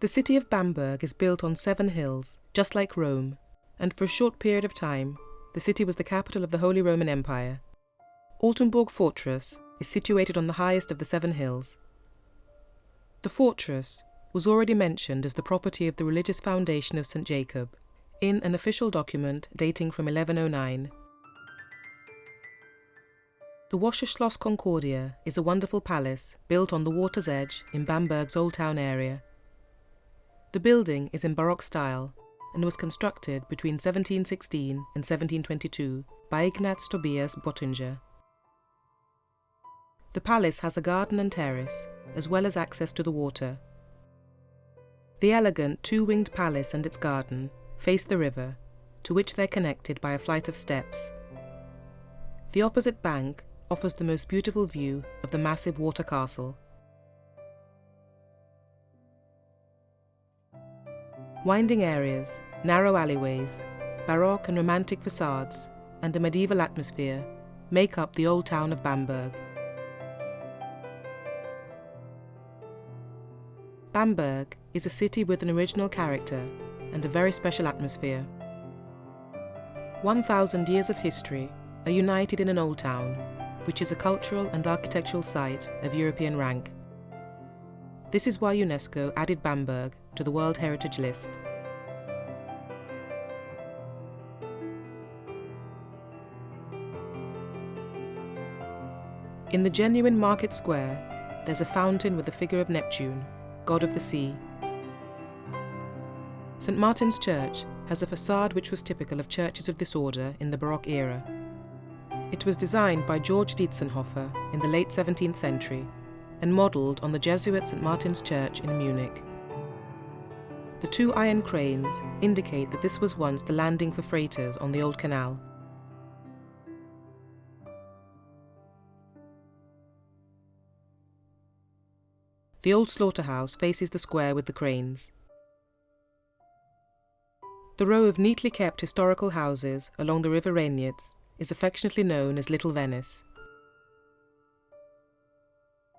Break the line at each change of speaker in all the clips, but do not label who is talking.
The city of Bamberg is built on seven hills, just like Rome, and for a short period of time, the city was the capital of the Holy Roman Empire. Altenburg Fortress is situated on the highest of the seven hills. The fortress was already mentioned as the property of the religious foundation of St. Jacob in an official document dating from 1109. The Wasserschloss Concordia is a wonderful palace built on the water's edge in Bamberg's Old Town area. The building is in Baroque style and was constructed between 1716 and 1722 by Ignaz Tobias Bottinger. The palace has a garden and terrace, as well as access to the water. The elegant two-winged palace and its garden face the river, to which they're connected by a flight of steps. The opposite bank offers the most beautiful view of the massive water castle. Winding areas, narrow alleyways, Baroque and Romantic facades, and a medieval atmosphere make up the old town of Bamberg. Bamberg is a city with an original character and a very special atmosphere. 1,000 years of history are united in an old town, which is a cultural and architectural site of European rank. This is why UNESCO added Bamberg to the World Heritage List. In the genuine market square, there's a fountain with the figure of Neptune, god of the sea. St Martin's Church has a facade which was typical of churches of this order in the Baroque era. It was designed by George Dientzenhofer in the late 17th century and modelled on the Jesuit St Martin's Church in Munich. The two iron cranes indicate that this was once the landing for freighters on the old canal. The old slaughterhouse faces the square with the cranes. The row of neatly kept historical houses along the river Regnitz is affectionately known as Little Venice.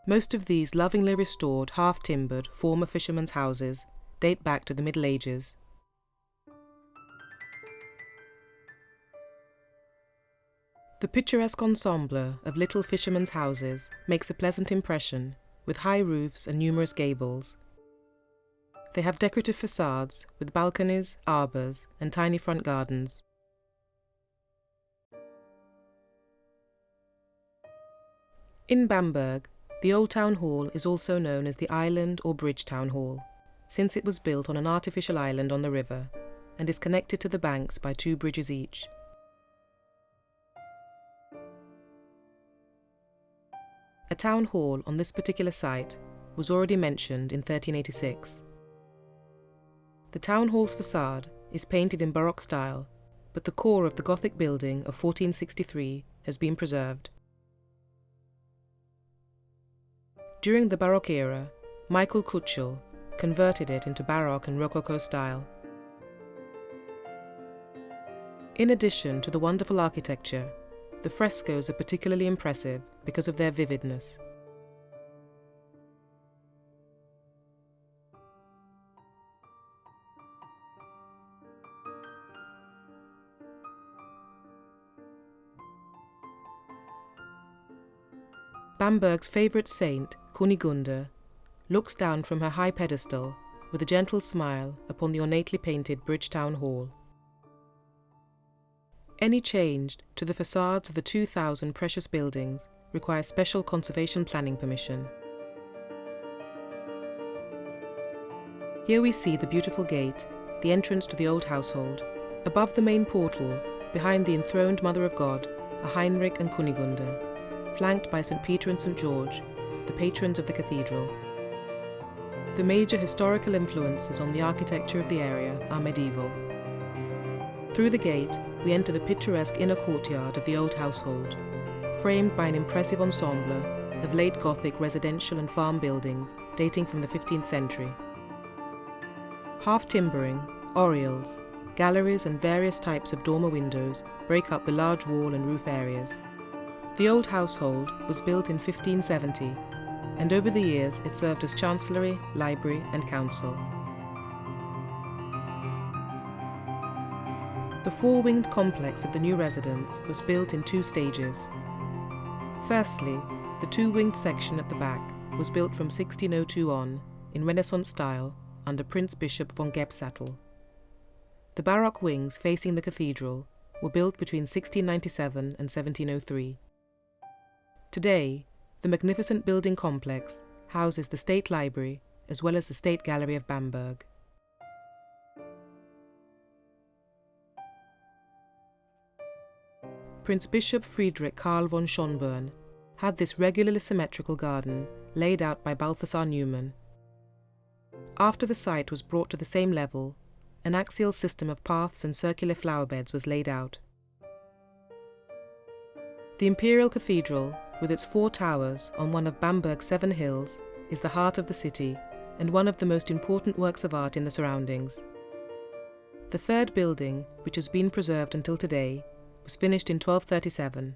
Most of these lovingly restored, half-timbered, former fishermen's houses date back to the Middle Ages. The picturesque ensemble of little fishermen's houses makes a pleasant impression with high roofs and numerous gables. They have decorative facades with balconies, arbours and tiny front gardens. In Bamberg, the Old Town Hall is also known as the Island or Bridge Town Hall, since it was built on an artificial island on the river and is connected to the banks by two bridges each. A town hall on this particular site was already mentioned in 1386. The town hall's facade is painted in Baroque style, but the core of the Gothic building of 1463 has been preserved. During the Baroque era, Michael Küchel converted it into Baroque and Rococo style. In addition to the wonderful architecture, the frescoes are particularly impressive because of their vividness. Bamberg's favourite saint, Kunigunde, looks down from her high pedestal with a gentle smile upon the ornately painted Bridgetown Hall. Any change to the facades of the 2,000 precious buildings requires special conservation planning permission. Here we see the beautiful gate, the entrance to the old household. Above the main portal, behind the enthroned Mother of God, are Heinrich and Kunigunde, flanked by St. Peter and St. George, the patrons of the cathedral. The major historical influences on the architecture of the area are medieval. Through the gate, we enter the picturesque inner courtyard of the old household, framed by an impressive ensemble of late Gothic residential and farm buildings dating from the 15th century. Half-timbering, oriels, galleries and various types of dormer windows break up the large wall and roof areas. The old household was built in 1570, and over the years it served as Chancellery, Library and Council. The four-winged complex of the new residence was built in two stages. Firstly, the two-winged section at the back was built from 1602 on, in Renaissance style, under Prince Bishop von Gebsattel. The baroque wings facing the cathedral were built between 1697 and 1703. Today, the magnificent building complex houses the State Library as well as the State Gallery of Bamberg. Prince Bishop Friedrich Karl von Schönborn had this regularly symmetrical garden laid out by Balthasar Neumann. After the site was brought to the same level, an axial system of paths and circular flower beds was laid out. The Imperial Cathedral, with its four towers on one of Bamberg's seven hills, is the heart of the city and one of the most important works of art in the surroundings. The third building, which has been preserved until today, was finished in 1237.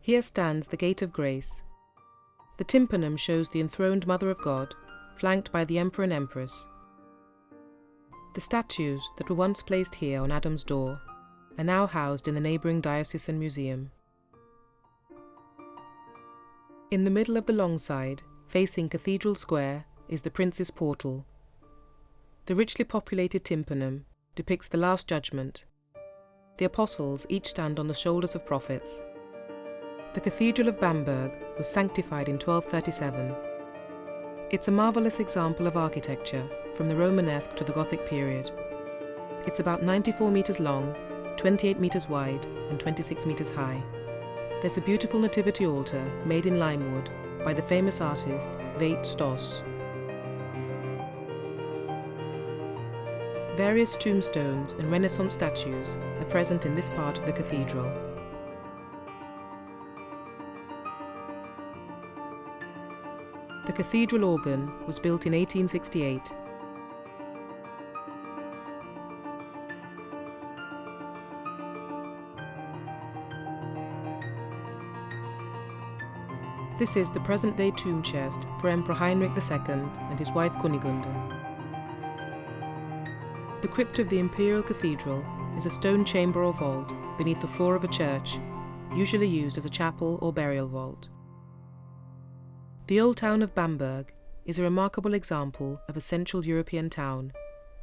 Here stands the Gate of Grace. The tympanum shows the enthroned Mother of God, flanked by the Emperor and Empress. The statues that were once placed here on Adam's door are now housed in the neighbouring diocesan museum. In the middle of the long side, facing Cathedral Square, is the Prince's Portal. The richly populated tympanum depicts the Last Judgment. The apostles each stand on the shoulders of prophets. The Cathedral of Bamberg was sanctified in 1237. It's a marvellous example of architecture from the Romanesque to the Gothic period. It's about 94 metres long, 28 metres wide and 26 metres high. There's a beautiful nativity altar made in lime wood by the famous artist Veit Stoss. Various tombstones and Renaissance statues are present in this part of the cathedral. The cathedral organ was built in 1868. This is the present-day tomb chest for Emperor Heinrich II and his wife Kunigunde. The crypt of the Imperial Cathedral is a stone chamber or vault beneath the floor of a church, usually used as a chapel or burial vault. The old town of Bamberg is a remarkable example of a Central European town,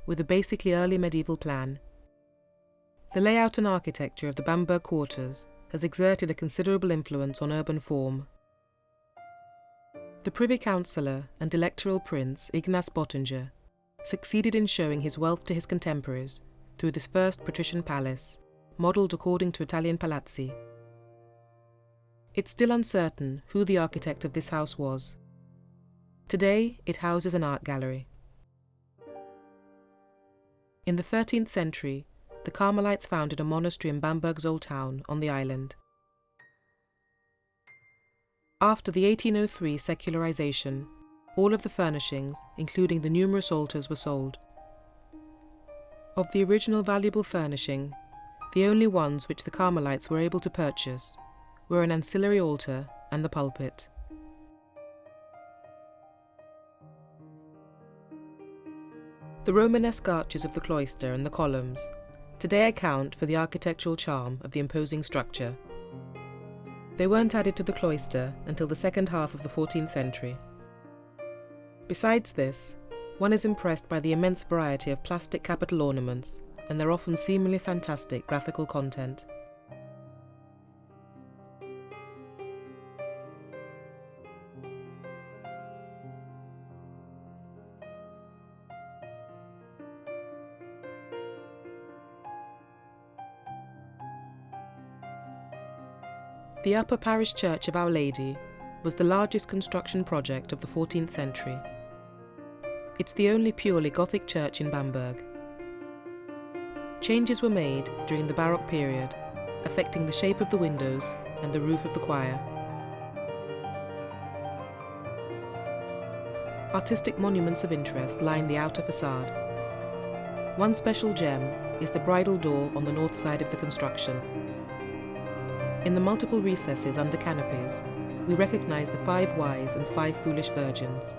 with a basically early medieval plan. The layout and architecture of the Bamberg quarters has exerted a considerable influence on urban form. The Privy Councillor and Electoral Prince Ignaz Bottinger succeeded in showing his wealth to his contemporaries through this first patrician palace, modelled according to Italian palazzi. It's still uncertain who the architect of this house was. Today, it houses an art gallery. In the 13th century, the Carmelites founded a monastery in Bamberg's old town on the island. After the 1803 secularization, all of the furnishings, including the numerous altars, were sold. Of the original valuable furnishing, the only ones which the Carmelites were able to purchase were an ancillary altar and the pulpit. The Romanesque arches of the cloister and the columns today account for the architectural charm of the imposing structure. They weren't added to the cloister until the second half of the 14th century. Besides this, one is impressed by the immense variety of plastic capital ornaments and their often seemingly fantastic graphical content. The Upper Parish Church of Our Lady was the largest construction project of the 14th century. It's the only purely Gothic church in Bamberg. Changes were made during the Baroque period, affecting the shape of the windows and the roof of the choir. Artistic monuments of interest line the outer facade. One special gem is the bridal door on the north side of the construction. In the multiple recesses under canopies, we recognise the five wise and five foolish virgins.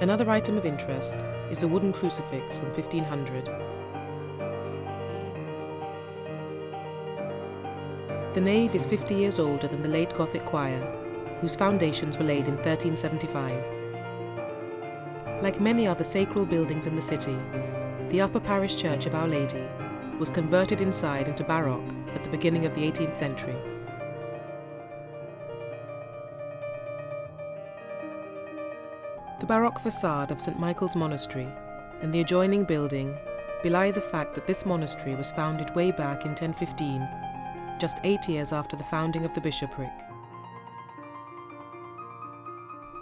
Another item of interest is a wooden crucifix from 1500. The nave is 50 years older than the late Gothic choir, whose foundations were laid in 1375. Like many other sacral buildings in the city, the upper parish church of Our Lady was converted inside into Baroque at the beginning of the 18th century. The Baroque facade of St Michael's Monastery and the adjoining building belie the fact that this monastery was founded way back in 1015, just eight years after the founding of the bishopric.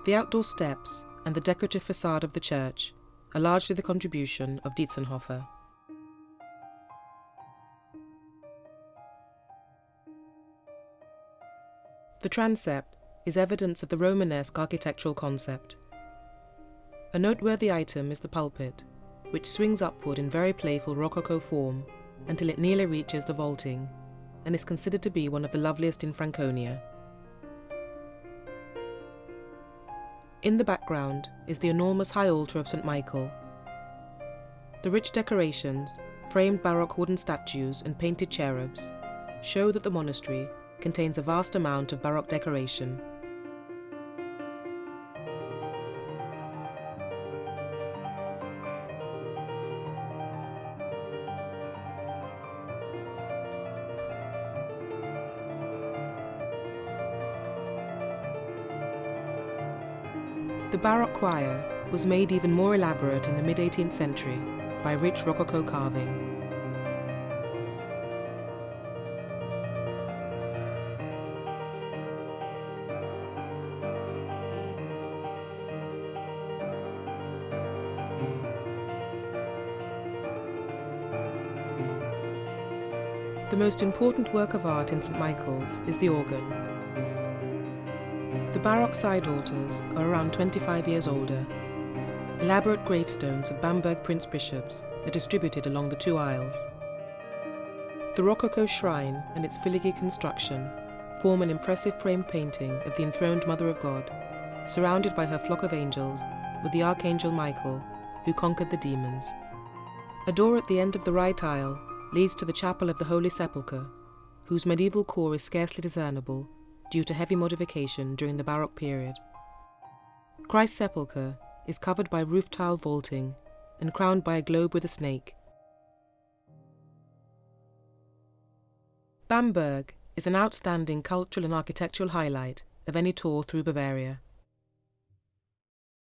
The outdoor steps and the decorative facade of the church are largely the contribution of Dientzenhofer. The transept is evidence of the Romanesque architectural concept. A noteworthy item is the pulpit, which swings upward in very playful Rococo form until it nearly reaches the vaulting, and is considered to be one of the loveliest in Franconia. In the background is the enormous high altar of St Michael. The rich decorations, framed Baroque wooden statues and painted cherubs, show that the monastery contains a vast amount of Baroque decoration. Baroque choir was made even more elaborate in the mid-18th century by rich Rococo carving. The most important work of art in St Michael's is the organ. The Baroque side altars are around 25 years older. Elaborate gravestones of Bamberg prince bishops are distributed along the two aisles. The Rococo shrine and its filigree construction form an impressive frame painting of the enthroned Mother of God, surrounded by her flock of angels with the Archangel Michael, who conquered the demons. A door at the end of the right aisle leads to the Chapel of the Holy Sepulchre, whose medieval core is scarcely discernible due to heavy modification during the Baroque period. Christ's sepulchre is covered by roof tile vaulting and crowned by a globe with a snake. Bamberg is an outstanding cultural and architectural highlight of any tour through Bavaria.